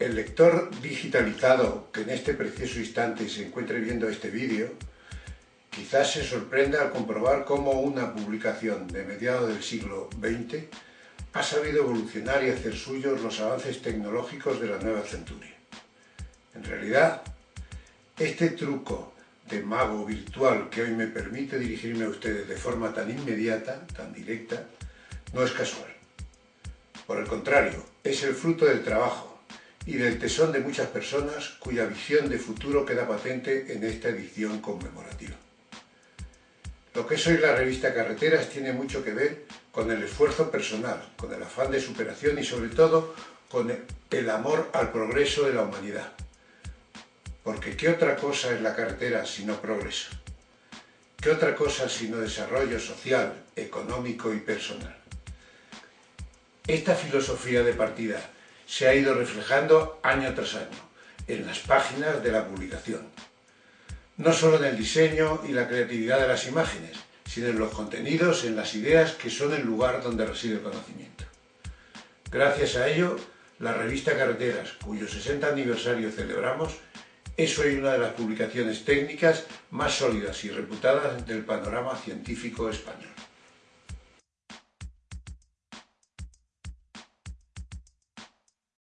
El lector digitalizado que en este precioso instante se encuentre viendo este vídeo quizás se sorprenda al comprobar cómo una publicación de mediados del siglo XX ha sabido evolucionar y hacer suyos los avances tecnológicos de la nueva centuria. En realidad, este truco de mago virtual que hoy me permite dirigirme a ustedes de forma tan inmediata, tan directa, no es casual. Por el contrario, es el fruto del trabajo, y del tesón de muchas personas cuya visión de futuro queda patente en esta edición conmemorativa. Lo que es hoy la revista Carreteras tiene mucho que ver con el esfuerzo personal, con el afán de superación y sobre todo con el amor al progreso de la humanidad. Porque ¿qué otra cosa es la carretera sino progreso? ¿Qué otra cosa sino desarrollo social, económico y personal? Esta filosofía de partida se ha ido reflejando año tras año en las páginas de la publicación. No solo en el diseño y la creatividad de las imágenes, sino en los contenidos, en las ideas que son el lugar donde reside el conocimiento. Gracias a ello, la revista Carreteras, cuyo 60 aniversario celebramos, es hoy una de las publicaciones técnicas más sólidas y reputadas del panorama científico español.